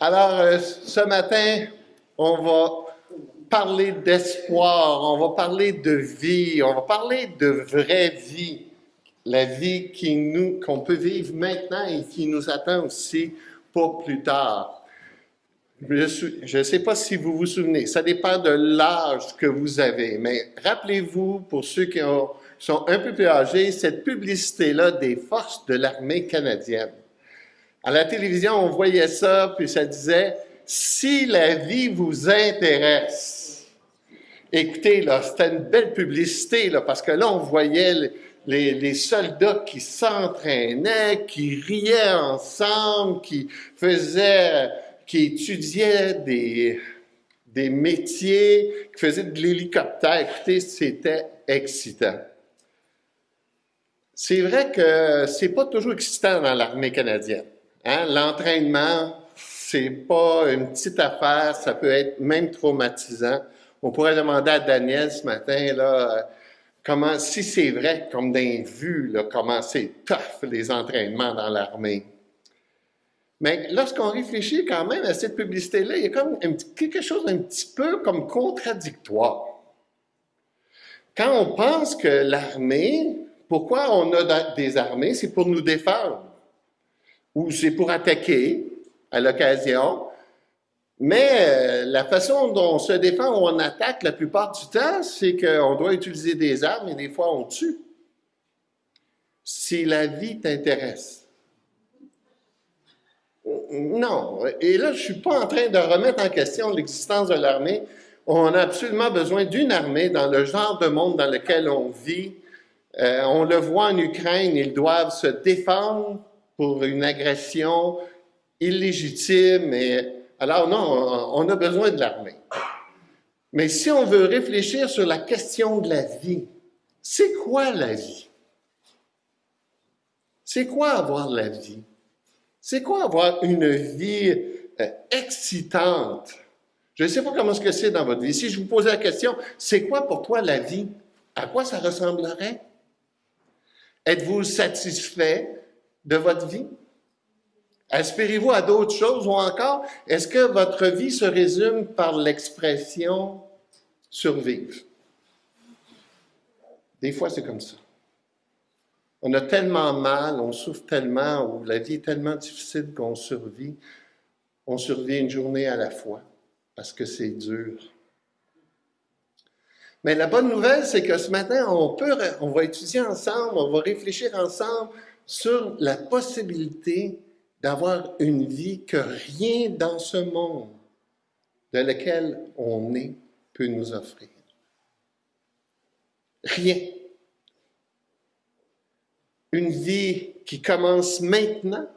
Alors, euh, ce matin, on va parler d'espoir, on va parler de vie, on va parler de vraie vie. La vie qu'on peut vivre maintenant et qui nous attend aussi pour plus tard. Je ne sais pas si vous vous souvenez, ça dépend de l'âge que vous avez, mais rappelez-vous, pour ceux qui sont un peu plus âgés, cette publicité-là des forces de l'armée canadienne. À la télévision, on voyait ça, puis ça disait, si la vie vous intéresse, écoutez, là, c'était une belle publicité, là, parce que là, on voyait les, soldats qui s'entraînaient, qui riaient ensemble, qui faisaient qui étudiait des, des métiers, qui faisait de l'hélicoptère. Écoutez, c'était excitant. C'est vrai que c'est pas toujours excitant dans l'armée canadienne. Hein? L'entraînement, c'est pas une petite affaire, ça peut être même traumatisant. On pourrait demander à Daniel ce matin, là, comment, si c'est vrai, comme d'un vu, comment c'est tough les entraînements dans l'armée. Mais lorsqu'on réfléchit quand même à cette publicité-là, il y a comme quelque chose d'un petit peu comme contradictoire. Quand on pense que l'armée, pourquoi on a des armées, c'est pour nous défendre, ou c'est pour attaquer à l'occasion, mais euh, la façon dont on se défend ou on attaque la plupart du temps, c'est qu'on doit utiliser des armes et des fois on tue. Si la vie t'intéresse, non. Et là, je ne suis pas en train de remettre en question l'existence de l'armée. On a absolument besoin d'une armée dans le genre de monde dans lequel on vit. Euh, on le voit en Ukraine, ils doivent se défendre pour une agression illégitime. Et, alors non, on a besoin de l'armée. Mais si on veut réfléchir sur la question de la vie, c'est quoi la vie? C'est quoi avoir la vie? C'est quoi avoir une vie euh, excitante? Je ne sais pas comment ce que c'est dans votre vie. Si je vous posais la question, c'est quoi pour toi la vie? À quoi ça ressemblerait? Êtes-vous satisfait de votre vie? Aspirez-vous à d'autres choses ou encore, est-ce que votre vie se résume par l'expression survivre? Des fois, c'est comme ça. On a tellement mal, on souffre tellement, ou la vie est tellement difficile qu'on survit. On survit une journée à la fois, parce que c'est dur. Mais la bonne nouvelle, c'est que ce matin, on, peut, on va étudier ensemble, on va réfléchir ensemble sur la possibilité d'avoir une vie que rien dans ce monde de lequel on est peut nous offrir. Rien une vie qui commence maintenant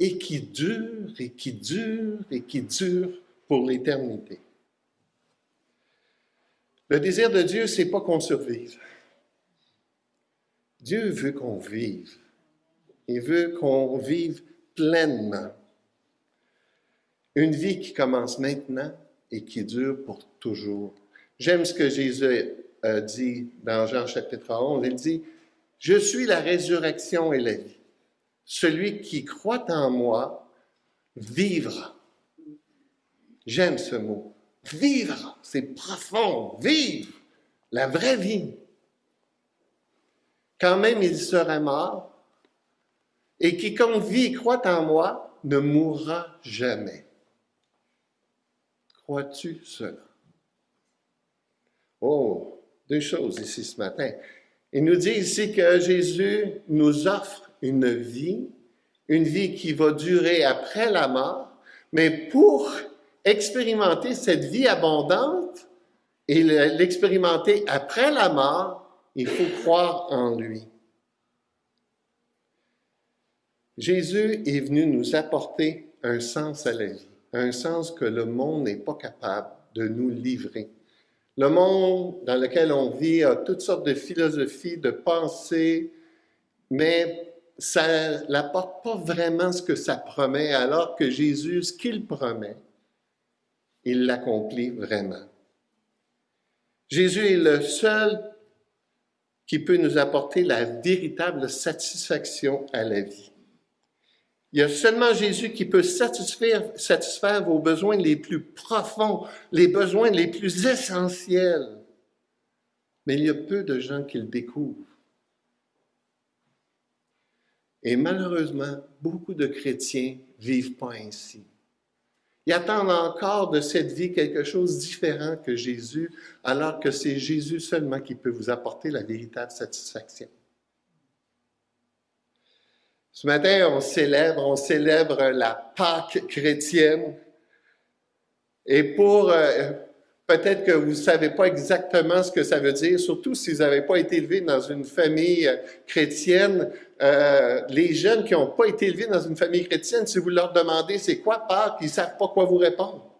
et qui dure et qui dure et qui dure pour l'éternité. Le désir de Dieu, c'est pas qu'on survive. Dieu veut qu'on vive. Il veut qu'on vive pleinement. Une vie qui commence maintenant et qui dure pour toujours. J'aime ce que Jésus a dit dans Jean chapitre 11. Il dit, je suis la résurrection et la vie. Celui qui croit en moi vivra. J'aime ce mot. Vivre, c'est profond. Vivre, la vraie vie. Quand même il sera mort, et quiconque vit et croit en moi ne mourra jamais. Crois-tu cela? Oh, deux choses ici ce matin. Il nous dit ici que Jésus nous offre une vie, une vie qui va durer après la mort, mais pour expérimenter cette vie abondante et l'expérimenter après la mort, il faut croire en lui. Jésus est venu nous apporter un sens à la vie, un sens que le monde n'est pas capable de nous livrer. Le monde dans lequel on vit a toutes sortes de philosophies, de pensées, mais ça n'apporte pas vraiment ce que ça promet, alors que Jésus, ce qu'il promet, il l'accomplit vraiment. Jésus est le seul qui peut nous apporter la véritable satisfaction à la vie. Il y a seulement Jésus qui peut satisfaire, vos besoins les plus profonds, les besoins les plus essentiels. Mais il y a peu de gens qui le découvrent. Et malheureusement, beaucoup de chrétiens vivent pas ainsi. Ils attendent encore de cette vie quelque chose de différent que Jésus, alors que c'est Jésus seulement qui peut vous apporter la véritable satisfaction. Ce matin, on célèbre, on célèbre la Pâque chrétienne. Et pour, euh, peut-être que vous ne savez pas exactement ce que ça veut dire, surtout si vous n'avez pas été élevé dans une famille euh, chrétienne. Euh, les jeunes qui n'ont pas été élevés dans une famille chrétienne, si vous leur demandez c'est quoi Pâques, ils ne savent pas quoi vous répondre.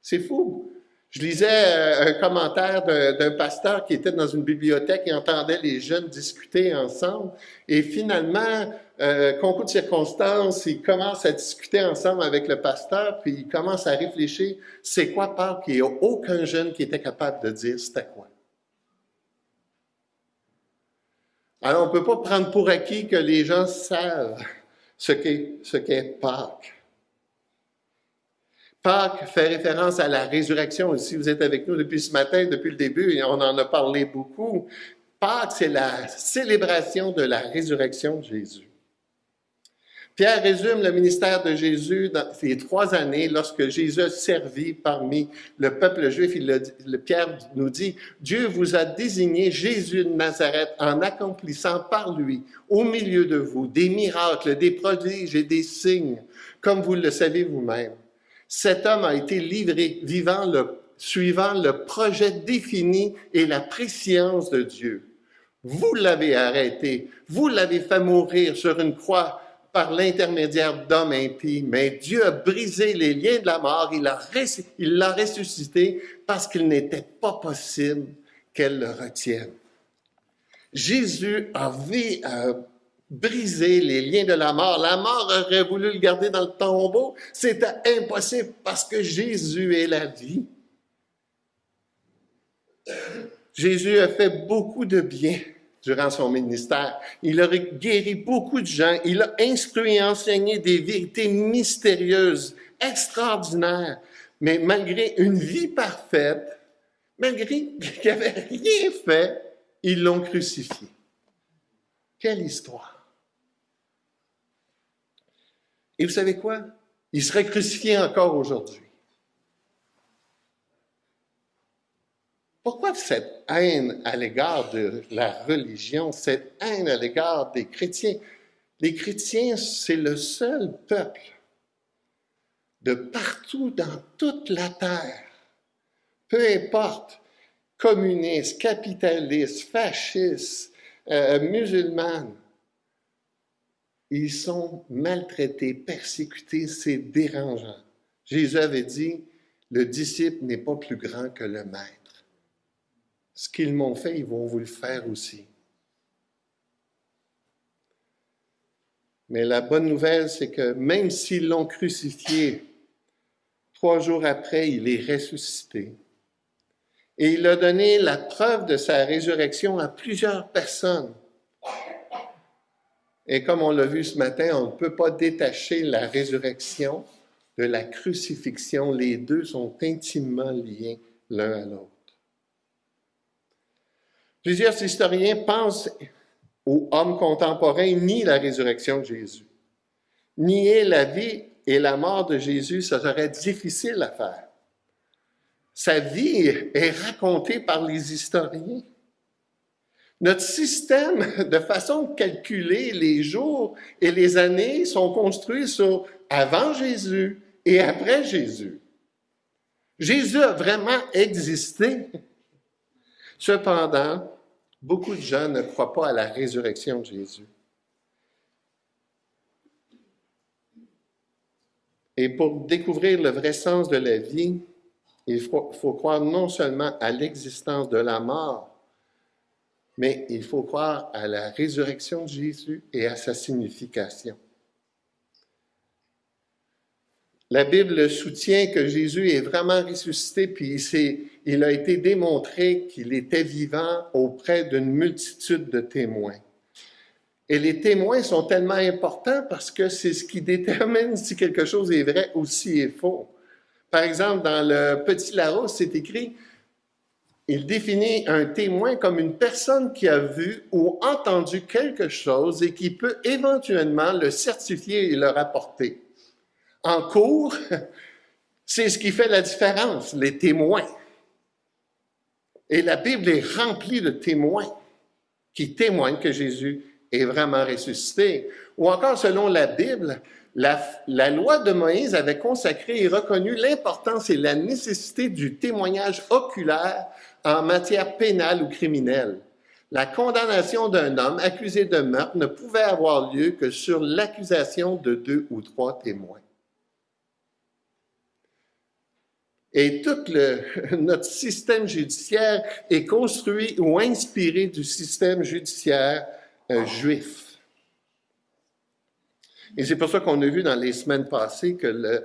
C'est fou. Je lisais euh, un commentaire d'un pasteur qui était dans une bibliothèque et entendait les jeunes discuter ensemble. Et finalement, euh, concours de circonstances, ils commencent à discuter ensemble avec le pasteur, puis ils commencent à réfléchir, c'est quoi Pâques? Il n'y a aucun jeune qui était capable de dire c'était quoi? Alors, on ne peut pas prendre pour acquis que les gens savent ce qu'est Pâques. Pâques fait référence à la résurrection. Si vous êtes avec nous depuis ce matin, depuis le début, on en a parlé beaucoup. Pâques, c'est la célébration de la résurrection de Jésus. Pierre résume le ministère de Jésus dans ces trois années lorsque Jésus a servi parmi le peuple juif. Il Pierre nous dit, Dieu vous a désigné Jésus de Nazareth en accomplissant par lui, au milieu de vous, des miracles, des prodiges et des signes, comme vous le savez vous-même. Cet homme a été livré suivant le projet défini et la préscience de Dieu. Vous l'avez arrêté, vous l'avez fait mourir sur une croix par l'intermédiaire d'hommes impies, mais Dieu a brisé les liens de la mort, il l'a ressuscité parce qu'il n'était pas possible qu'elle le retienne. Jésus a, vu, briser les liens de la mort. La mort aurait voulu le garder dans le tombeau. C'était impossible parce que Jésus est la vie. Jésus a fait beaucoup de bien durant son ministère. Il a guéri beaucoup de gens. Il a instruit et enseigné des vérités mystérieuses, extraordinaires. Mais malgré une vie parfaite, malgré qu'il n'avait rien fait, ils l'ont crucifié. Quelle histoire! Et vous savez quoi? Il serait crucifié encore aujourd'hui. Pourquoi cette haine à l'égard de la religion, cette haine à l'égard des chrétiens? Les chrétiens, c'est le seul peuple de partout dans toute la terre, peu importe, communiste, capitaliste, fasciste, euh, ils sont maltraités, persécutés, c'est dérangeant. Jésus avait dit, le disciple n'est pas plus grand que le maître. Ce qu'ils m'ont fait, ils vont vous le faire aussi. Mais la bonne nouvelle, c'est que même s'ils l'ont crucifié, trois jours après, il est ressuscité. Et il a donné la preuve de sa résurrection à plusieurs personnes. Et comme on l'a vu ce matin, on ne peut pas détacher la résurrection de la crucifixion. Les deux sont intimement liés l'un à l'autre. Plusieurs historiens pensent aux hommes contemporains ni la résurrection de Jésus. Nier la vie et la mort de Jésus, ça serait difficile à faire. Sa vie est racontée par les historiens. Notre système de façon de calculer les jours et les années sont construits sur avant Jésus et après Jésus. Jésus a vraiment existé. Cependant, beaucoup de gens ne croient pas à la résurrection de Jésus. Et pour découvrir le vrai sens de la vie, il faut, faut croire non seulement à l'existence de la mort, mais il faut croire à la résurrection de Jésus et à sa signification. La Bible soutient que Jésus est vraiment ressuscité, puis il a été démontré qu'il était vivant auprès d'une multitude de témoins. Et les témoins sont tellement importants parce que c'est ce qui détermine si quelque chose est vrai ou si est faux. Par exemple, dans le Petit Larousse, c'est écrit, il définit un témoin comme une personne qui a vu ou entendu quelque chose et qui peut éventuellement le certifier et le rapporter. En cours, c'est ce qui fait la différence, les témoins. Et la Bible est remplie de témoins qui témoignent que Jésus est vraiment ressuscité. Ou encore, selon la Bible, la, la, loi de Moïse avait consacré et reconnu l'importance et la nécessité du témoignage oculaire en matière pénale ou criminelle. La condamnation d'un homme accusé de meurtre ne pouvait avoir lieu que sur l'accusation de deux ou trois témoins. Et tout notre système judiciaire est construit ou inspiré du système judiciaire euh, juif. Et c'est pour ça qu'on a vu dans les semaines passées que le,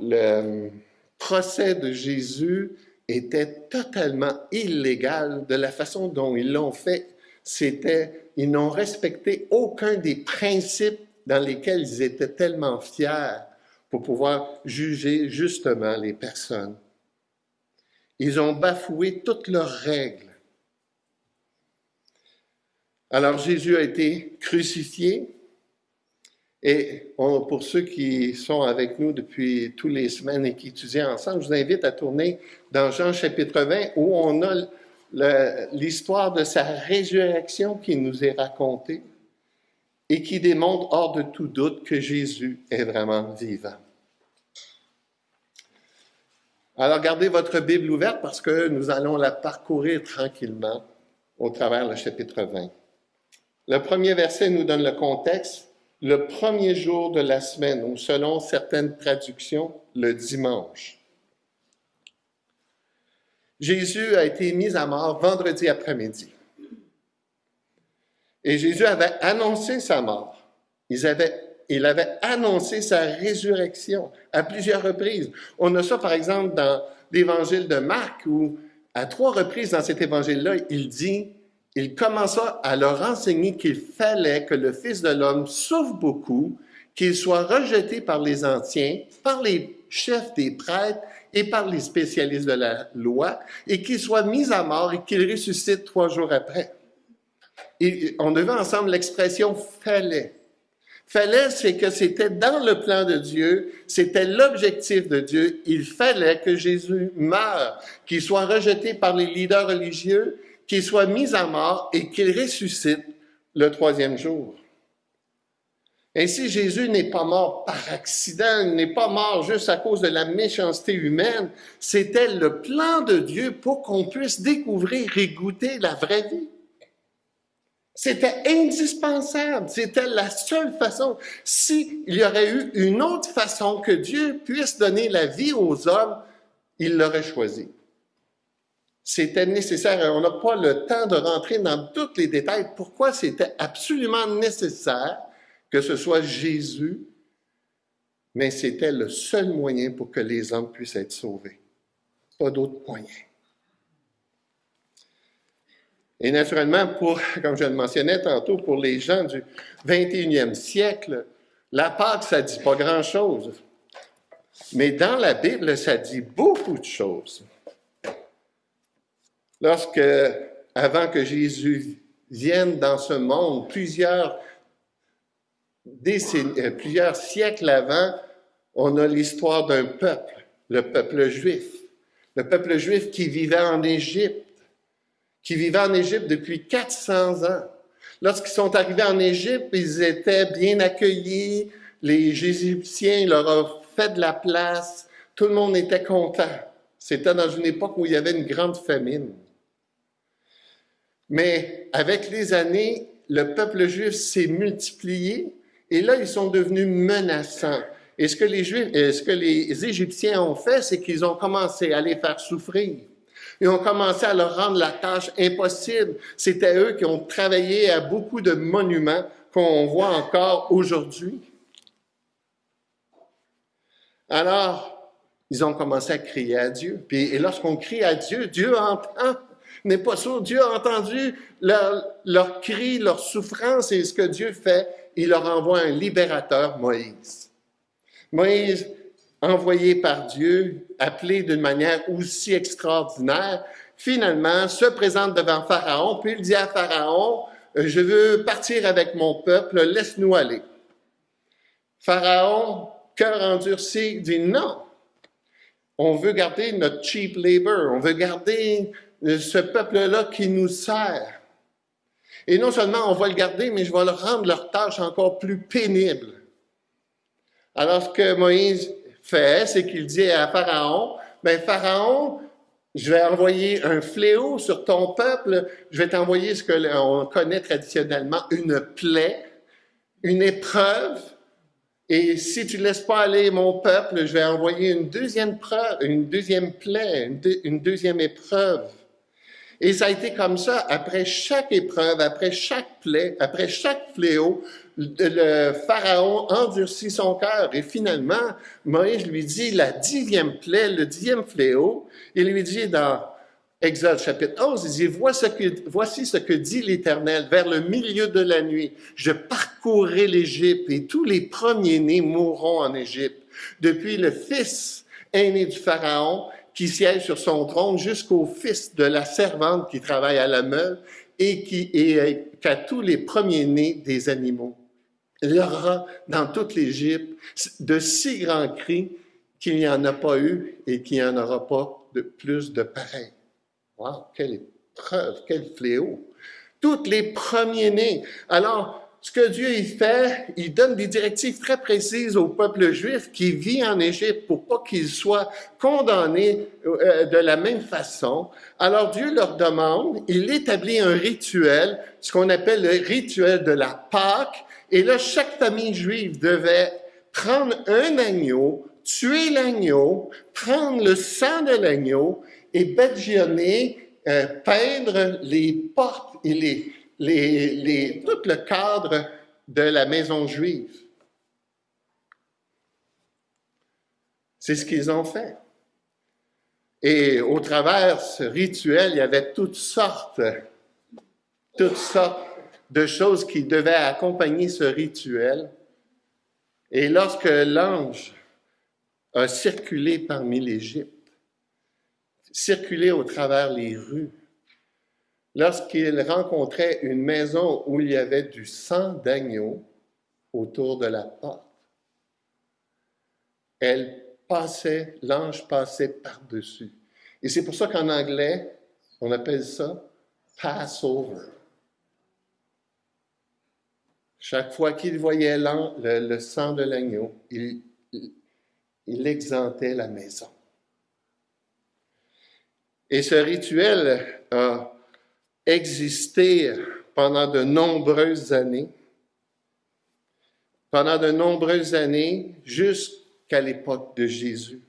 le procès de Jésus était totalement illégal de la façon dont ils l'ont fait. C'était, ils n'ont respecté aucun des principes dans lesquels ils étaient tellement fiers pour pouvoir juger justement les personnes. Ils ont bafoué toutes leurs règles. Alors Jésus a été crucifié et pour ceux qui sont avec nous depuis toutes les semaines et qui étudient ensemble, je vous invite à tourner dans Jean chapitre 20 où on a l'histoire de sa résurrection qui nous est racontée et qui démontre hors de tout doute que Jésus est vraiment vivant. Alors gardez votre Bible ouverte parce que nous allons la parcourir tranquillement au travers le chapitre 20. Le premier verset nous donne le contexte, le premier jour de la semaine, ou selon certaines traductions, le dimanche. Jésus a été mis à mort vendredi après-midi. Et Jésus avait annoncé sa mort. Il avait, il avait annoncé sa résurrection à plusieurs reprises. On a ça, par exemple, dans l'évangile de Marc, où à trois reprises dans cet évangile-là, il dit il commença à leur enseigner qu'il fallait que le Fils de l'homme souffre beaucoup, qu'il soit rejeté par les anciens, par les chefs des prêtres et par les spécialistes de la loi, et qu'il soit mis à mort et qu'il ressuscite trois jours après. On devait ensemble l'expression fallait. Fallait, c'est que c'était dans le plan de Dieu, c'était l'objectif de Dieu. Il fallait que Jésus meure, qu'il soit rejeté par les leaders religieux, qu'il soit mis à mort et qu'il ressuscite le troisième jour. Ainsi, Jésus n'est pas mort par accident, n'est pas mort juste à cause de la méchanceté humaine. C'était le plan de Dieu pour qu'on puisse découvrir et goûter la vraie vie. C'était indispensable, c'était la seule façon. S'il y aurait eu une autre façon que Dieu puisse donner la vie aux hommes, il l'aurait choisi. C'était nécessaire. On n'a pas le temps de rentrer dans tous les détails. Pourquoi c'était absolument nécessaire que ce soit Jésus, mais c'était le seul moyen pour que les hommes puissent être sauvés. Pas d'autre moyen. Et naturellement, pour, comme je le mentionnais tantôt, pour les gens du 21e siècle, la Pâque, ça dit pas grand-chose. Mais dans la Bible, ça dit beaucoup de choses. Lorsque, avant que Jésus vienne dans ce monde, plusieurs, décennies, euh, plusieurs siècles avant, on a l'histoire d'un peuple, le peuple juif. Le peuple juif qui vivait en Égypte, qui vivait en Égypte depuis 400 ans. Lorsqu'ils sont arrivés en Égypte, ils étaient bien accueillis, les Égyptiens leur ont fait de la place, tout le monde était content. C'était dans une époque où il y avait une grande famine. Mais avec les années, le peuple juif s'est multiplié et là, ils sont devenus menaçants. Et ce que les Juifs, ce que les Égyptiens ont fait, c'est qu'ils ont commencé à les faire souffrir. Ils ont commencé à leur rendre la tâche impossible. C'était eux qui ont travaillé à beaucoup de monuments qu'on voit encore aujourd'hui. Alors, ils ont commencé à crier à Dieu. Puis, et lorsqu'on crie à Dieu, Dieu entend. N'est pas sourd. Dieu a entendu leur, leur cri, leur souffrance, et ce que Dieu fait, il leur envoie un libérateur, Moïse. Moïse, envoyé par Dieu, appelé d'une manière aussi extraordinaire, finalement se présente devant Pharaon, puis il dit à Pharaon, je veux partir avec mon peuple, laisse-nous aller. Pharaon, cœur endurci, dit non. On veut garder notre cheap labor, on veut garder ce peuple-là qui nous sert. Et non seulement on va le garder, mais je vais leur rendre leur tâche encore plus pénible. Alors ce que Moïse fait, c'est qu'il dit à Pharaon, ben Pharaon, je vais envoyer un fléau sur ton peuple, je vais t'envoyer ce que l'on connaît traditionnellement, une plaie, une épreuve, et si tu ne laisses pas aller mon peuple, je vais envoyer une deuxième une deuxième plaie, une deuxième épreuve. Et ça a été comme ça, après chaque épreuve, après chaque plaie, après chaque fléau, le Pharaon endurcit son cœur. Et finalement, Moïse lui dit la dixième plaie, le dixième fléau, il lui dit dans Exode chapitre 11, il dit, voici ce que, voici ce que dit l'Éternel, vers le milieu de la nuit, je parcourrai l'Égypte et tous les premiers-nés mourront en Égypte, depuis le fils aîné du Pharaon qui siège sur son trône jusqu'au fils de la servante qui travaille à la meule et qui et qu'à tous les premiers-nés des animaux. Il y aura dans toute l'Égypte de si grands cris qu'il n'y en a pas eu et qu'il n'y en aura pas de plus de pareil. Wow, quelle épreuve, quel fléau. Toutes les premiers-nés. Alors, ce que Dieu fait, il donne des directives très précises au peuple juif qui vit en Égypte pour pas qu'il soit condamné euh, de la même façon. Alors Dieu leur demande, il établit un rituel, ce qu'on appelle le rituel de la Pâque. Et là, chaque famille juive devait prendre un agneau, tuer l'agneau, prendre le sang de l'agneau et badigeonner, euh, peindre les portes et les, les, tout le cadre de la maison juive. C'est ce qu'ils ont fait. Et au travers ce rituel, il y avait toutes sortes, toutes sortes de choses qui devaient accompagner ce rituel. Et lorsque l'ange a circulé parmi l'Égypte, circulé au travers les rues, lorsqu'il rencontrait une maison où il y avait du sang d'agneau autour de la porte, elle passait, l'ange passait par-dessus. Et c'est pour ça qu'en anglais, on appelle ça Passover. Chaque fois qu'il voyait le, sang de l'agneau, il, il exemptait la maison. Et ce rituel a existé pendant de nombreuses années, pendant de nombreuses années jusqu'à l'époque de Jésus.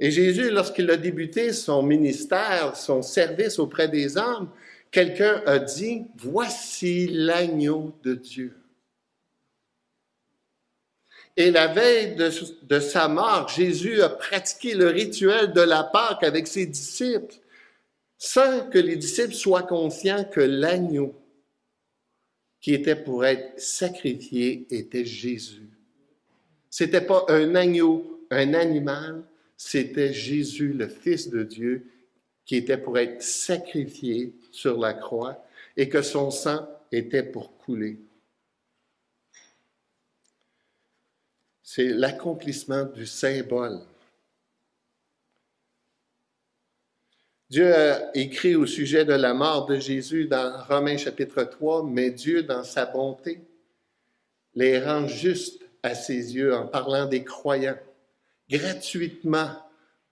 Et Jésus, lorsqu'il a débuté son ministère, son service auprès des hommes, quelqu'un a dit, voici l'agneau de Dieu. Et la veille de, de, sa mort, Jésus a pratiqué le rituel de la Pâque avec ses disciples sans que les disciples soient conscients que l'agneau qui était pour être sacrifié était Jésus. C'était pas un agneau, un animal, c'était Jésus, le Fils de Dieu, qui était pour être sacrifié sur la croix et que son sang était pour couler. C'est l'accomplissement du symbole Dieu a écrit au sujet de la mort de Jésus dans Romains chapitre 3, mais Dieu, dans sa bonté, les rend justes à ses yeux en parlant des croyants, gratuitement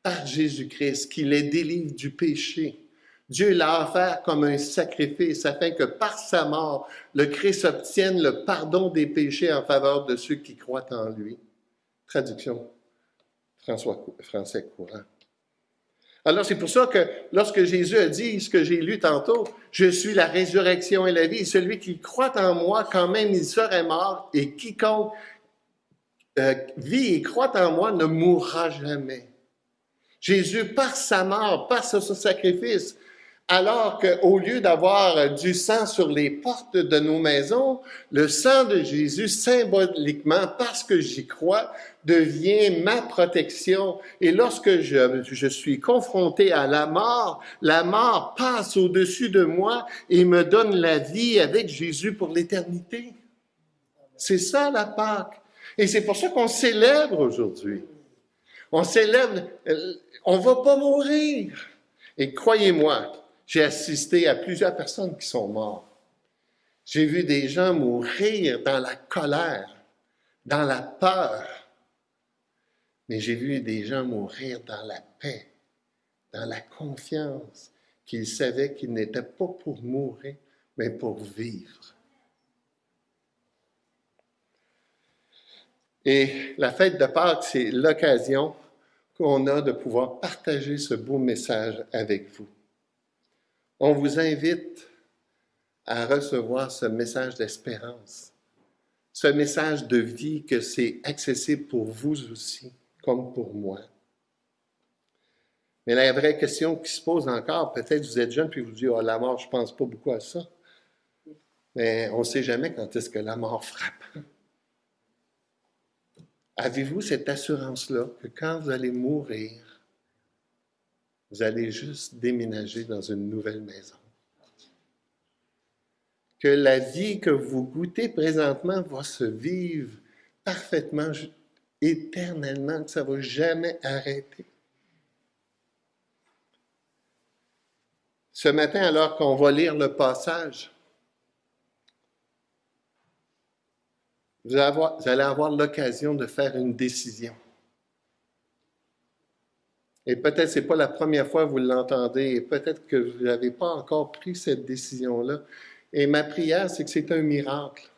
par Jésus-Christ, qui les délivre du péché. Dieu l'a offert comme un sacrifice afin que par sa mort, le Christ obtienne le pardon des péchés en faveur de ceux qui croient en lui. Traduction François, français courant. Alors c'est pour ça que lorsque Jésus a dit ce que j'ai lu tantôt, je suis la résurrection et la vie, celui qui croit en moi, quand même il serait mort, et quiconque euh, vit et croit en moi ne mourra jamais. Jésus, par sa mort, par son sacrifice, alors qu'au lieu d'avoir du sang sur les portes de nos maisons, le sang de Jésus, symboliquement, parce que j'y crois, devient ma protection. Et lorsque je, je suis confronté à la mort, la mort passe au-dessus de moi et me donne la vie avec Jésus pour l'éternité. C'est ça la Pâque. Et c'est pour ça qu'on célèbre aujourd'hui. On célèbre, euh, on va pas mourir. Et croyez-moi, j'ai assisté à plusieurs personnes qui sont mortes. J'ai vu des gens mourir dans la colère, dans la peur. Mais j'ai vu des gens mourir dans la paix, dans la confiance, qu'ils savaient qu'ils n'étaient pas pour mourir, mais pour vivre. Et la fête de Pâques, c'est l'occasion qu'on a de pouvoir partager ce beau message avec vous. On vous invite à recevoir ce message d'espérance, ce message de vie que c'est accessible pour vous aussi, comme pour moi. Mais la vraie question qui se pose encore, peut-être vous êtes jeune puis vous dites, oh, la mort, je ne pense pas beaucoup à ça. Mais on ne sait jamais quand est-ce que la mort frappe. Avez-vous cette assurance-là que quand vous allez mourir, vous allez juste déménager dans une nouvelle maison? Que la vie que vous goûtez présentement va se vivre parfaitement, éternellement, que ça ne va jamais arrêter. Ce matin, alors qu'on va lire le passage, vous allez avoir l'occasion de faire une décision. Et peut-être ce n'est pas la première fois que vous l'entendez, et peut-être que vous n'avez pas encore pris cette décision-là. Et ma prière, c'est que c'est un miracle.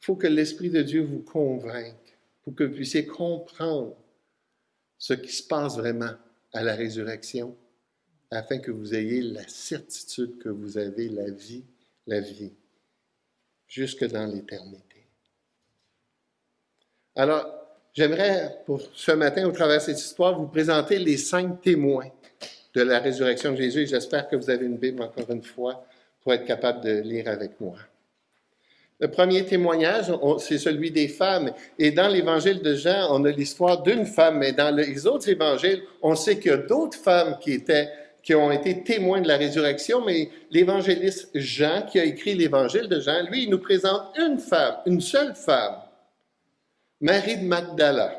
Il faut que l'Esprit de Dieu vous convainque pour que vous puissiez comprendre ce qui se passe vraiment à la résurrection, afin que vous ayez la certitude que vous avez la vie, la vie, jusque dans l'éternité. Alors, J'aimerais, pour ce matin, au travers de cette histoire, vous présenter les cinq témoins de la résurrection de Jésus. J'espère que vous avez une Bible, encore une fois, pour être capable de lire avec moi. Le premier témoignage, c'est celui des femmes. Et dans l'évangile de Jean, on a l'histoire d'une femme, mais dans les autres évangiles, on sait qu'il y a d'autres femmes qui étaient qui ont été témoins de la résurrection, mais l'évangéliste Jean, qui a écrit l'évangile de Jean, lui, il nous présente une femme, une seule femme, Marie de Magdala.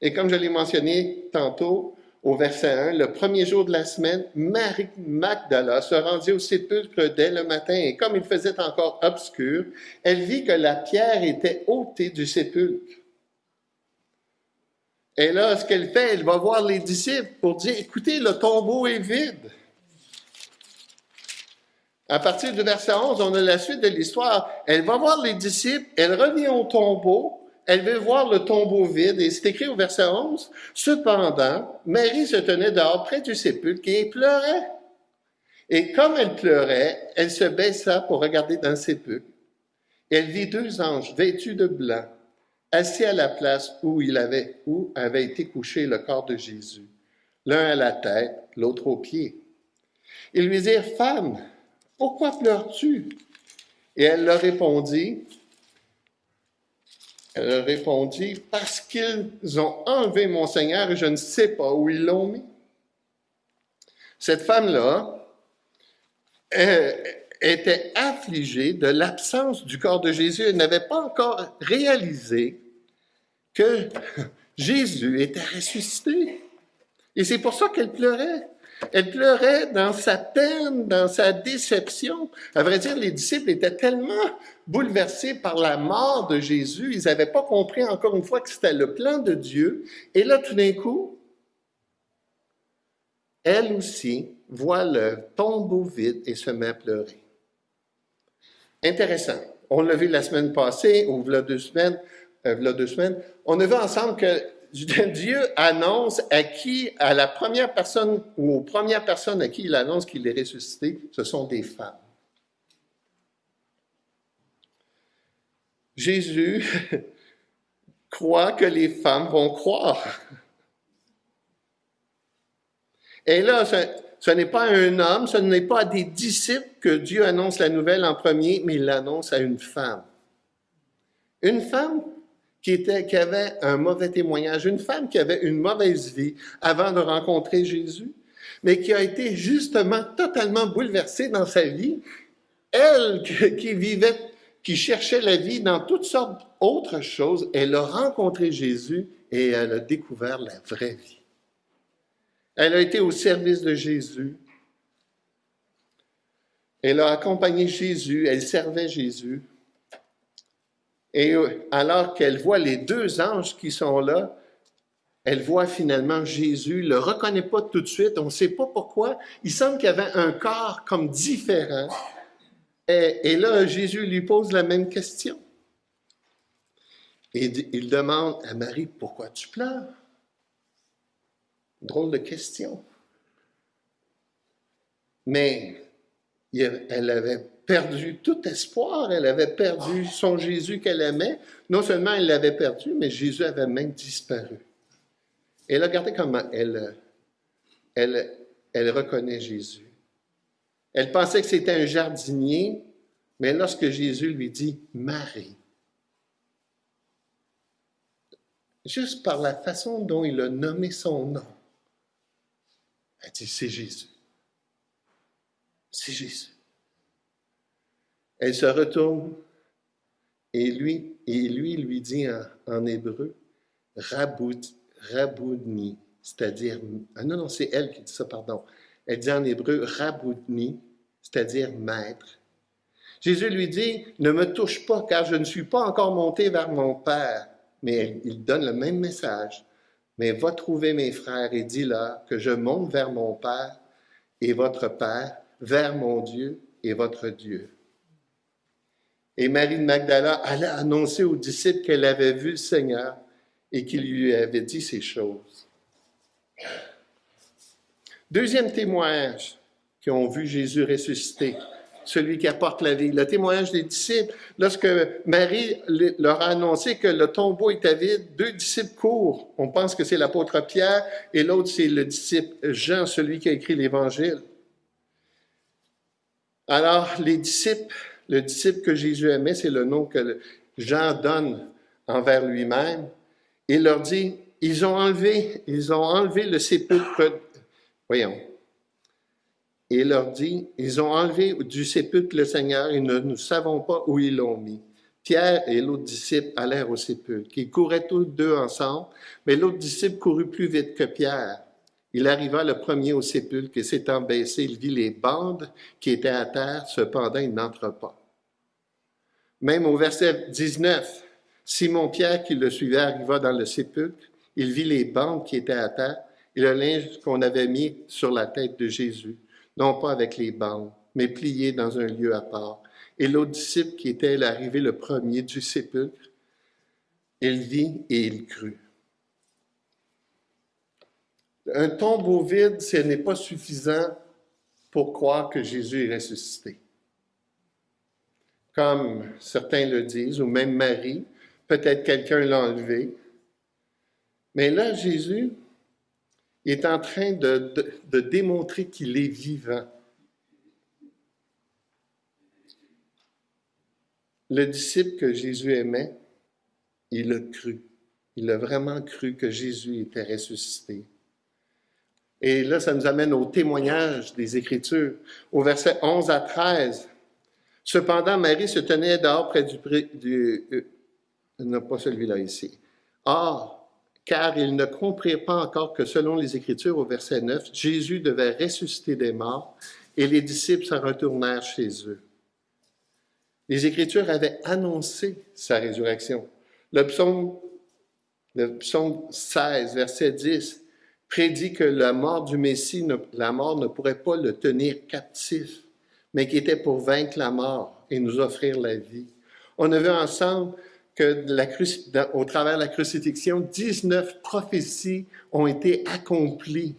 Et comme je l'ai mentionné tantôt au verset 1, le premier jour de la semaine, Marie Magdala se rendit au sépulcre dès le matin et comme il faisait encore obscur, elle vit que la pierre était ôtée du sépulcre. Et là, ce qu'elle fait, elle va voir les disciples pour dire, écoutez, le tombeau est vide. À partir du verset 11, on a la suite de l'histoire. Elle va voir les disciples, elle revient au tombeau, elle veut voir le tombeau vide, et c'est écrit au verset 11, Cependant, Marie se tenait dehors près du sépulcre et pleurait. Et comme elle pleurait, elle se baissa pour regarder dans le sépulcre. Elle vit deux anges vêtus de blanc, assis à la place où il avait, où avait été couché le corps de Jésus, l'un à la tête, l'autre aux pieds. Ils lui dirent, Femme, pourquoi pleures-tu? Et elle leur répondit, elle répondit, Parce qu'ils ont enlevé mon Seigneur et je ne sais pas où ils l'ont mis. Cette femme-là était affligée de l'absence du corps de Jésus. Elle n'avait pas encore réalisé que Jésus était ressuscité. Et c'est pour ça qu'elle pleurait. Elle pleurait dans sa peine, dans sa déception. À vrai dire, les disciples étaient tellement bouleversés par la mort de Jésus, ils n'avaient pas compris encore une fois que c'était le plan de Dieu. Et là, tout d'un coup, elle aussi voit le tombeau vide et se met à pleurer. Intéressant. On l'a vu la semaine passée, ou il deux semaines, euh, deux semaines. On a vu ensemble que Dieu annonce à qui, à la première personne ou aux premières personnes à qui il annonce qu'il est ressuscité, ce sont des femmes. Jésus croit que les femmes vont croire. Et là, ce, n'est pas un homme, ce n'est pas à des disciples que Dieu annonce la nouvelle en premier, mais il l'annonce à une femme. Une femme qui, avait un mauvais témoignage, une femme qui avait une mauvaise vie avant de rencontrer Jésus, mais qui a été justement totalement bouleversée dans sa vie. Elle qui vivait, qui cherchait la vie dans toutes sortes d'autres choses, elle a rencontré Jésus et elle a découvert la vraie vie. Elle a été au service de Jésus. Elle a accompagné Jésus, elle servait Jésus. Et euh, alors qu'elle voit les deux anges qui sont là, elle voit finalement Jésus, le reconnaît pas tout de suite, on ne sait pas pourquoi. Il semble qu'il avait un corps comme différent. Et, là, Jésus lui pose la même question. Et il demande à Marie, pourquoi tu pleures? Drôle de question. Mais elle avait perdu tout espoir, elle avait perdu son Jésus qu'elle aimait. Non seulement elle l'avait perdu, mais Jésus avait même disparu. Et là, regardez comment elle, elle, elle reconnaît Jésus. Elle pensait que c'était un jardinier, mais lorsque Jésus lui dit Marie, juste par la façon dont il a nommé son nom, elle dit C'est Jésus. C'est Jésus. Elle se retourne et lui, et lui lui dit en, hébreu, Raboudni, c'est-à-dire, ah non, non, c'est elle qui dit ça, pardon. Elle dit en hébreu, Raboudni, c'est-à-dire maître. Jésus lui dit, ne me touche pas, car je ne suis pas encore monté vers mon Père. Mais il donne le même message. Mais va trouver mes frères et dis-leur que je monte vers mon Père et votre Père, vers mon Dieu et votre Dieu. Et Marie de Magdala allait annoncer aux disciples qu'elle avait vu le Seigneur et qu'il lui avait dit ces choses. Deuxième témoignage qui ont vu Jésus ressusciter, celui qui apporte la vie. Le témoignage des disciples, lorsque Marie leur a annoncé que le tombeau était vide, deux disciples courent. On pense que c'est l'apôtre Pierre et l'autre c'est le disciple Jean, celui qui a écrit l'Évangile. Alors, les disciples le disciple que Jésus aimait, c'est le nom que Jean donne envers lui-même. Il leur dit, ils ont enlevé, ils ont enlevé le sépulcre. Voyons. il leur dit, ils ont enlevé du sépulcre le Seigneur et nous ne savons pas où ils l'ont mis. Pierre et l'autre disciple allèrent au sépulcre. Ils couraient tous deux ensemble, mais l'autre disciple courut plus vite que Pierre. Il arriva le premier au sépulcre et s'étant baissé, il vit les bandes qui étaient à terre, cependant il n'entre pas. Même au verset 19, Simon-Pierre qui le suivait arriva dans le sépulcre, il vit les bandes qui étaient à terre et le linge qu'on avait mis sur la tête de Jésus, non pas avec les bandes, mais plié dans un lieu à part. Et l'autre disciple qui était arrivé le premier du sépulcre, il vit et il crut. Un tombeau vide, ce n'est pas suffisant pour croire que Jésus est ressuscité. Comme certains le disent, ou même Marie, peut-être quelqu'un l'a enlevé. Mais là, Jésus est en train de, démontrer qu'il est vivant. Le disciple que Jésus aimait, il a cru. Il a vraiment cru que Jésus était ressuscité. Et là, ça nous amène au témoignage des Écritures. Au verset 11 à 13, Cependant, Marie se tenait dehors près du... du euh, non, pas celui-là ici. Or, car ils ne comprirent pas encore que selon les Écritures, au verset 9, Jésus devait ressusciter des morts, et les disciples s'en retournèrent chez eux. Les Écritures avaient annoncé sa résurrection. Le psaume, le psaume 16, verset 10, prédit que la mort du Messie, la mort ne pourrait pas le tenir captif, mais qui était pour vaincre la mort et nous offrir la vie. On a vu ensemble que au travers de la crucifixion, 19 prophéties ont été accomplies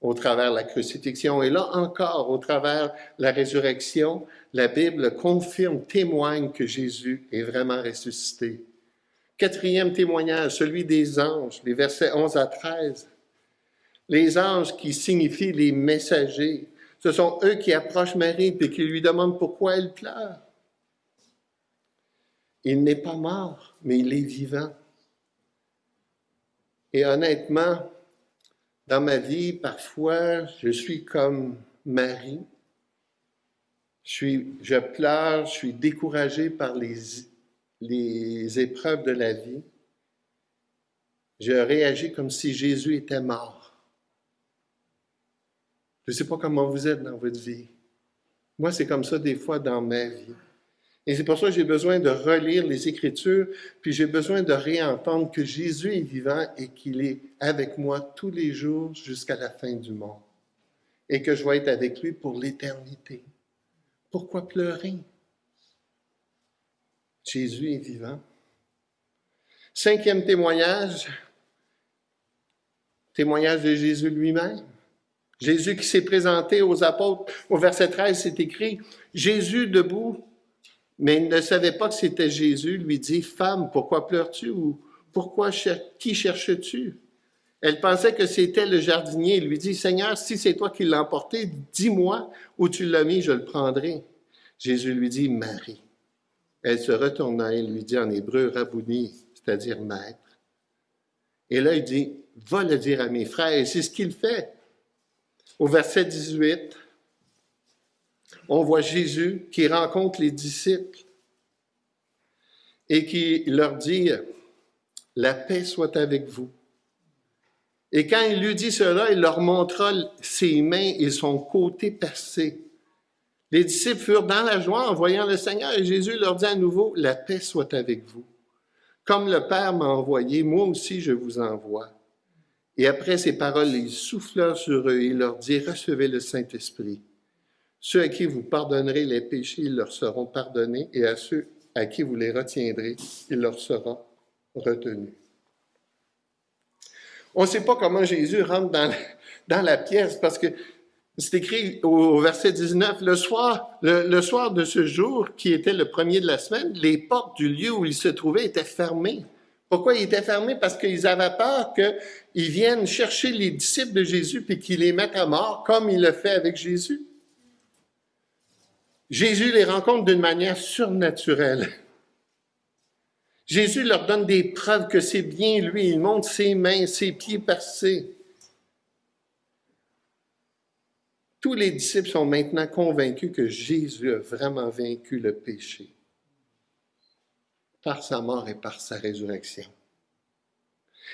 au travers de la crucifixion. Et là encore, au travers de la résurrection, la Bible confirme, témoigne que Jésus est vraiment ressuscité. Quatrième témoignage, celui des anges, les versets 11 à 13. Les anges qui signifient les messagers, ce sont eux qui approchent Marie et qui lui demandent pourquoi elle pleure. Il n'est pas mort, mais il est vivant. Et honnêtement, dans ma vie, parfois, je suis comme Marie. Je, pleure, je suis découragé par les, les épreuves de la vie. Je réagis comme si Jésus était mort. Je ne sais pas comment vous êtes dans votre vie. Moi, c'est comme ça des fois dans ma vie. Et c'est pour ça que j'ai besoin de relire les Écritures, puis j'ai besoin de réentendre que Jésus est vivant et qu'il est avec moi tous les jours jusqu'à la fin du monde. Et que je vais être avec lui pour l'éternité. Pourquoi pleurer? Jésus est vivant. Cinquième témoignage, témoignage de Jésus lui-même. Jésus qui s'est présenté aux apôtres, au verset 13, c'est écrit, Jésus debout mais il ne savait pas que c'était Jésus, lui dit, Femme, pourquoi pleures-tu ou pourquoi qui cherches-tu? Elle pensait que c'était le jardinier. Il lui dit, Seigneur, si c'est toi qui l'as emporté, dis-moi où tu l'as mis, je le prendrai. Jésus lui dit, Marie. Elle se retourna et lui dit en hébreu, Rabouni, c'est-à-dire maître. Et là, il dit, va le dire à mes frères. C'est ce qu'il fait. Au verset 18, on voit Jésus qui rencontre les disciples et qui leur dit, la paix soit avec vous. Et quand il lui dit cela, il leur montra ses mains et son côté percé. Les disciples furent dans la joie en voyant le Seigneur et Jésus leur dit à nouveau, la paix soit avec vous. Comme le Père m'a envoyé, moi aussi je vous envoie. Et après ces paroles, il souffla sur eux et leur dit, recevez le Saint-Esprit. Ceux à qui vous pardonnerez les péchés, ils leur seront pardonnés, et à ceux à qui vous les retiendrez, il leur sera retenu. On ne sait pas comment Jésus rentre dans, dans la pièce parce que c'est écrit au, verset 19, le soir, le, soir de ce jour, qui était le premier de la semaine, les portes du lieu où il se trouvait étaient fermées. Pourquoi ils étaient fermés? Parce qu'ils avaient peur qu'ils viennent chercher les disciples de Jésus puis qu'ils les mettent à mort, comme il le fait avec Jésus. Jésus les rencontre d'une manière surnaturelle. Jésus leur donne des preuves que c'est bien lui. Il montre ses mains, ses pieds percés. Tous les disciples sont maintenant convaincus que Jésus a vraiment vaincu le péché par sa mort et par sa résurrection.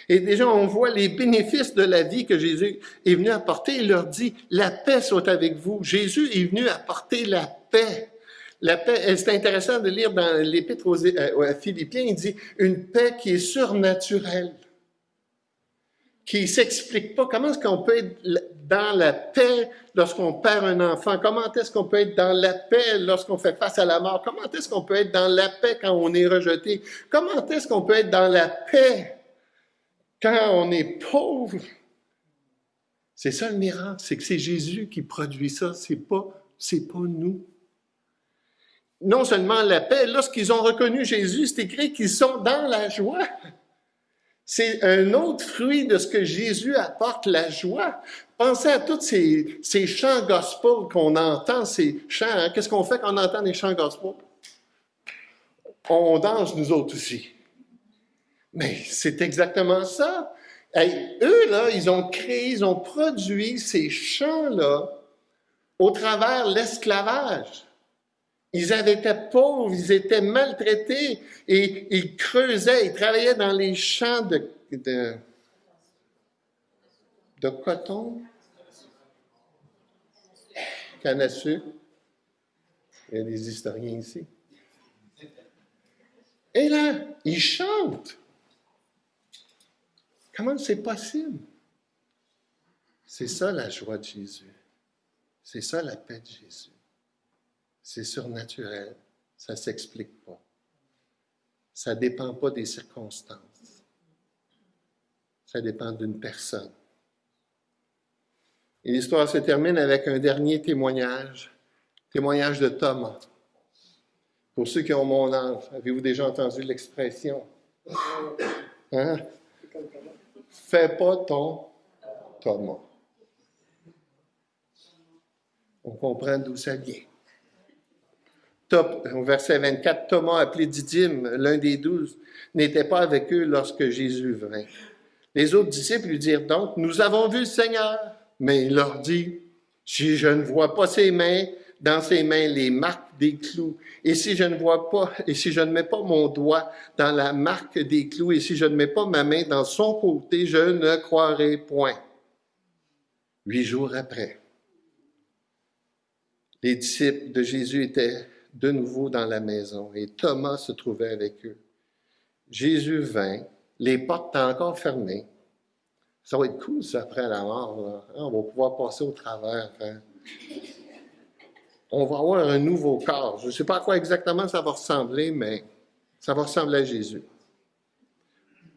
Et déjà, on voit les bénéfices de la vie que Jésus est venu apporter. Il leur dit, la paix soit avec vous. Jésus est venu apporter la paix. La paix, c'est intéressant de lire dans l'Épître aux, euh, Philippiens, il dit une paix qui est surnaturelle, qui s'explique pas. Comment est-ce qu'on peut être dans la paix lorsqu'on perd un enfant? Comment est-ce qu'on peut être dans la paix lorsqu'on fait face à la mort? Comment est-ce qu'on peut être dans la paix quand on est rejeté? Comment est-ce qu'on peut être dans la paix quand on est pauvre, c'est ça le miracle, c'est que c'est Jésus qui produit ça, c'est pas, c'est pas nous. Non seulement la paix, lorsqu'ils ont reconnu Jésus, c'est écrit qu'ils sont dans la joie. C'est un autre fruit de ce que Jésus apporte, la joie. Pensez à tous ces, chants gospel qu'on entend, ces chants. Hein. Qu'est-ce qu'on fait quand on entend des chants gospel? On danse, nous autres aussi. Mais c'est exactement ça. eux, là, ils ont créé, ils ont produit ces chants-là au travers l'esclavage. Ils avaient été pauvres, ils étaient maltraités et ils creusaient, ils travaillaient dans les champs de, de coton, canne à sucre. Il y a des historiens ici. Et là, ils chantent. Comment c'est possible? C'est ça la joie de Jésus. C'est ça la paix de Jésus. C'est surnaturel. Ça ne s'explique pas. Ça ne dépend pas des circonstances. Ça dépend d'une personne. Et l'histoire se termine avec un dernier témoignage, témoignage de Thomas. Pour ceux qui ont mon âge, avez-vous déjà entendu l'expression? Hein? Fais pas ton Thomas. On comprend d'où ça vient. Top, au verset 24, Thomas, appelé Didyme, l'un des douze, n'était pas avec eux lorsque Jésus vint. Les autres disciples lui dirent donc, Nous avons vu le Seigneur. Mais il leur dit, Si je ne vois pas ses mains, dans ses mains les marques des clous, et si je ne vois pas, et si je ne mets pas mon doigt dans la marque des clous, et si je ne mets pas ma main dans son côté, je ne croirai point. Huit jours après, les disciples de Jésus étaient de nouveau dans la maison et Thomas se trouvait avec eux. Jésus vint, les portes étaient encore fermées. Ça va être cool, ça, après la mort. On va pouvoir passer au travers. Hein. On va avoir un nouveau corps. Je ne sais pas à quoi exactement ça va ressembler, mais ça va ressembler à Jésus.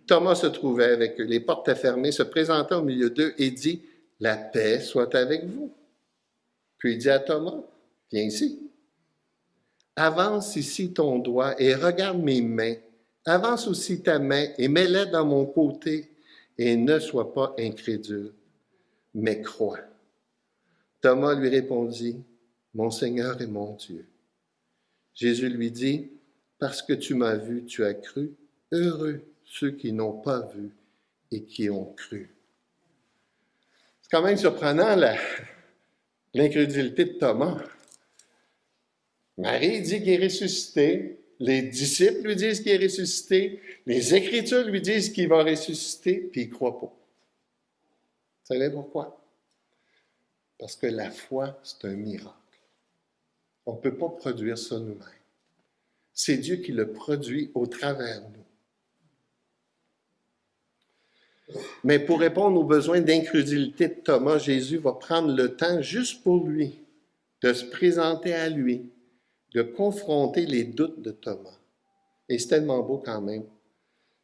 Thomas se trouvait avec eux. Les portes étaient fermées, se présentant au milieu d'eux et dit, La paix soit avec vous. Puis il dit à Thomas, Viens ici. Avance ici ton doigt et regarde mes mains. Avance aussi ta main et mets-la dans mon côté et ne sois pas incrédule, mais crois. Thomas lui répondit, Mon Seigneur et mon Dieu. Jésus lui dit, Parce que tu m'as vu, tu as cru. Heureux ceux qui n'ont pas vu et qui ont cru. C'est quand même surprenant l'incrédulité de Thomas. Marie dit qu'il est ressuscité. Les disciples lui disent qu'il est ressuscité. Les Écritures lui disent qu'il va ressusciter, puis il ne croit pas. Vous savez pourquoi? Parce que la foi, c'est un miracle. On ne peut pas produire ça nous-mêmes. C'est Dieu qui le produit au travers de nous. Mais pour répondre aux besoins d'incrédulité de Thomas, Jésus va prendre le temps juste pour lui de se présenter à lui, de confronter les doutes de Thomas. Et c'est tellement beau quand même.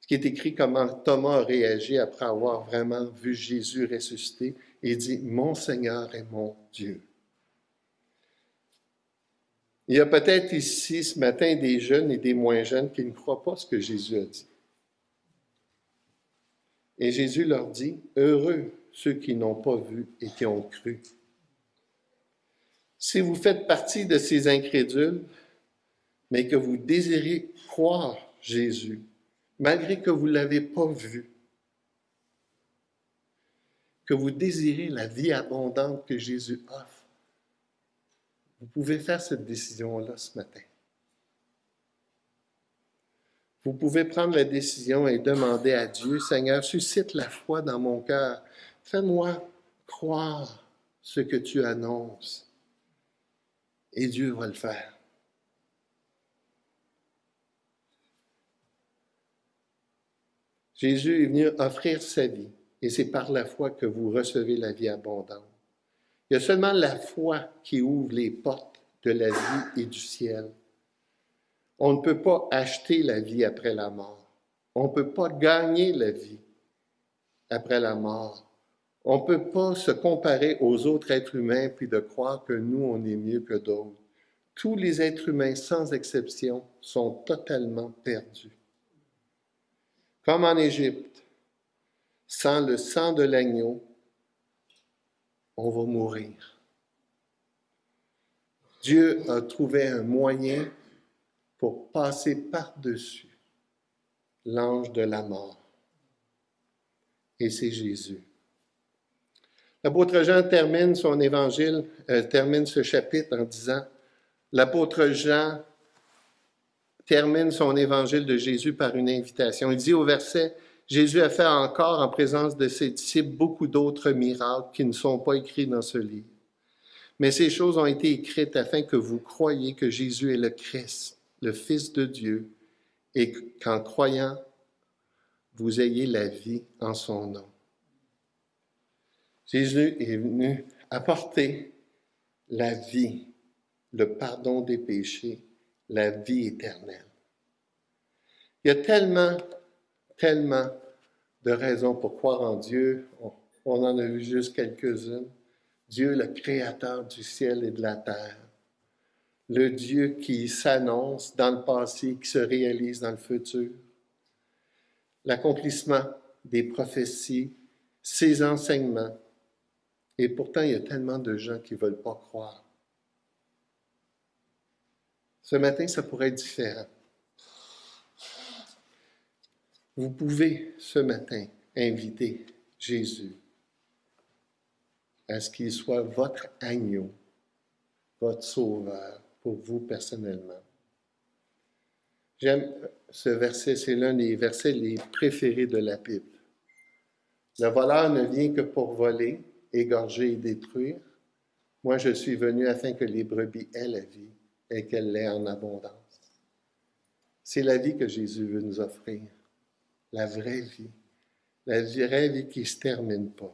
Ce qui est écrit comment Thomas a réagi après avoir vraiment vu Jésus ressusciter et dit, Mon Seigneur est mon Dieu. Il y a peut-être ici ce matin des jeunes et des moins jeunes qui ne croient pas ce que Jésus a dit. Et Jésus leur dit, Heureux ceux qui n'ont pas vu et qui ont cru. Si vous faites partie de ces incrédules, mais que vous désirez croire Jésus, malgré que vous ne l'avez pas vu, que vous désirez la vie abondante que Jésus offre, vous pouvez faire cette décision-là ce matin. Vous pouvez prendre la décision et demander à Dieu, Seigneur, suscite la foi dans mon cœur. Fais-moi croire ce que tu annonces et Dieu va le faire. Jésus est venu offrir sa vie et c'est par la foi que vous recevez la vie abondante. Il y a seulement la foi qui ouvre les portes de la vie et du ciel. On ne peut pas acheter la vie après la mort. On ne peut pas gagner la vie après la mort. On ne peut pas se comparer aux autres êtres humains puis de croire que nous, on est mieux que d'autres. Tous les êtres humains, sans exception, sont totalement perdus. Comme en Égypte, sans le sang de l'agneau, on va mourir. Dieu a trouvé un moyen pour passer par-dessus l'ange de la mort. Et c'est Jésus. L'apôtre Jean termine son évangile, euh, termine ce chapitre en disant, l'apôtre Jean termine son évangile de Jésus par une invitation. Il dit au verset, Jésus a fait encore en présence de ses disciples beaucoup d'autres miracles qui ne sont pas écrits dans ce livre. Mais ces choses ont été écrites afin que vous croyiez que Jésus est le Christ, le Fils de Dieu, et qu'en croyant, vous ayez la vie en son nom. Jésus est venu apporter la vie, le pardon des péchés, la vie éternelle. Il y a tellement, tellement de raisons pour croire en Dieu. On, en a vu juste quelques-unes. Dieu, le créateur du ciel et de la terre. Le Dieu qui s'annonce dans le passé, qui se réalise dans le futur. L'accomplissement des prophéties, ses enseignements, Et pourtant, il y a tellement de gens qui ne veulent pas croire. Ce matin, ça pourrait être différent. Vous pouvez ce matin inviter Jésus à ce qu'il soit votre agneau, votre sauveur pour vous personnellement. J'aime ce verset, c'est l'un des versets les préférés de la Bible. Le voleur ne vient que pour voler, égorger et détruire. Moi, je suis venu afin que les brebis aient la vie et qu'elle l'ait en abondance. C'est la vie que Jésus veut nous offrir, la vraie vie, la vraie vie qui ne se termine pas.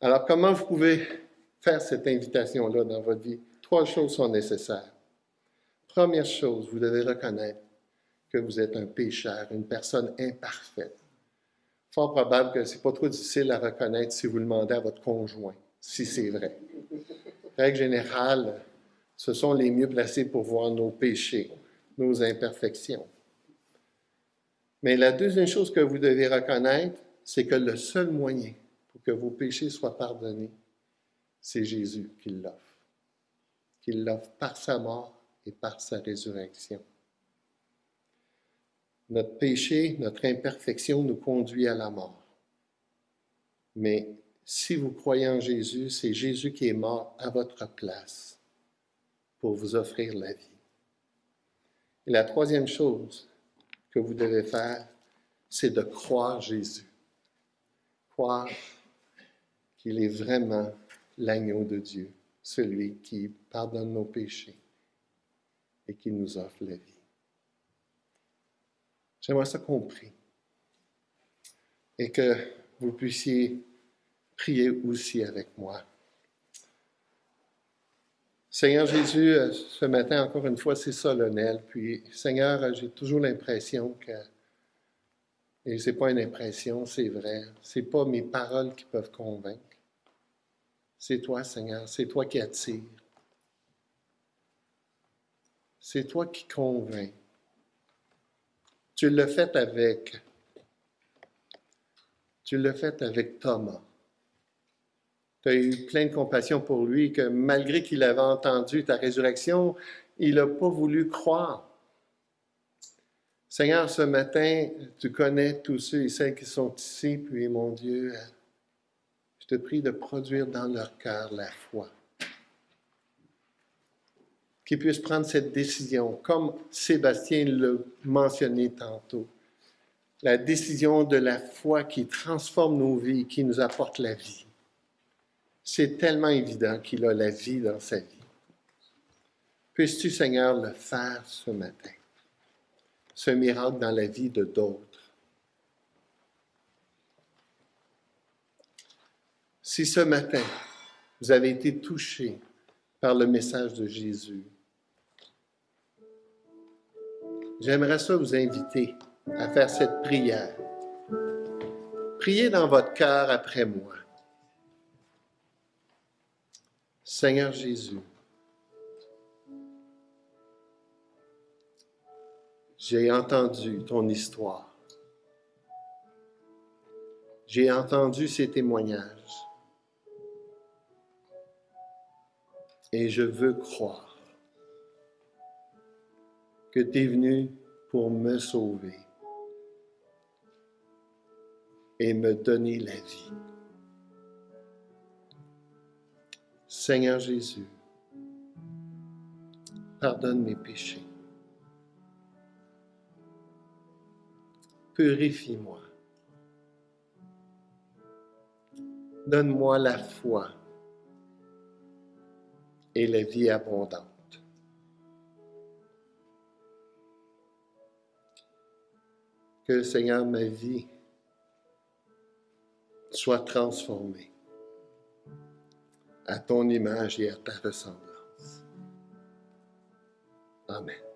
Alors, comment vous pouvez faire cette invitation-là dans votre vie? Trois choses sont nécessaires. Première chose, vous devez reconnaître que vous êtes un pécheur, une personne imparfaite. Fort probable que ce n'est pas trop difficile à reconnaître si vous le demandez à votre conjoint, si c'est vrai. Règle générale, ce sont les mieux placés pour voir nos péchés, nos imperfections. Mais la deuxième chose que vous devez reconnaître, c'est que le seul moyen pour que vos péchés soient pardonnés, c'est Jésus qui l'offre, qui l'offre par sa mort et par sa résurrection. Notre péché, notre imperfection nous conduit à la mort. Mais si vous croyez en Jésus, c'est Jésus qui est mort à votre place pour vous offrir la vie. Et la troisième chose que vous devez faire, c'est de croire Jésus. Croire qu'il est vraiment l'agneau de Dieu, celui qui pardonne nos péchés et qui nous offre la vie. J'aimerais ça compris. Et que vous puissiez prier aussi avec moi. Seigneur Jésus, euh, ce matin, encore une fois, c'est solennel. Puis, Seigneur, euh, j'ai toujours l'impression que, et ce n'est pas une impression, c'est vrai, ce n'est pas mes paroles qui peuvent convaincre. C'est toi, Seigneur, c'est toi qui attires. C'est toi qui convainc. Tu l'as fait avec. Tu avec Thomas. Tu as eu plein de compassion pour lui, que malgré qu'il avait entendu ta résurrection, il n'a pas voulu croire. Seigneur, ce matin, tu connais tous ceux et celles qui sont ici, puis mon Dieu, je te prie de produire dans leur cœur la foi qui puissent prendre cette décision, comme Sébastien l'a mentionné tantôt. La décision de la foi qui transforme nos vies, qui nous apporte la vie. C'est tellement évident qu'il a la vie dans sa vie. Puisses-tu, Seigneur, le faire ce matin, ce miracle dans la vie de d'autres. Si ce matin, vous avez été touché par le message de Jésus, j'aimerais ça vous inviter à faire cette prière. Priez dans votre cœur après moi. Seigneur Jésus, j'ai entendu ton histoire. J'ai entendu ces témoignages. Et je veux croire que tu es venu pour me sauver et me donner la vie. Seigneur Jésus, pardonne mes péchés. Purifie-moi. Donne-moi la foi et la vie abondante. que, Seigneur, ma vie soit transformée à ton image et à ta ressemblance. Amen.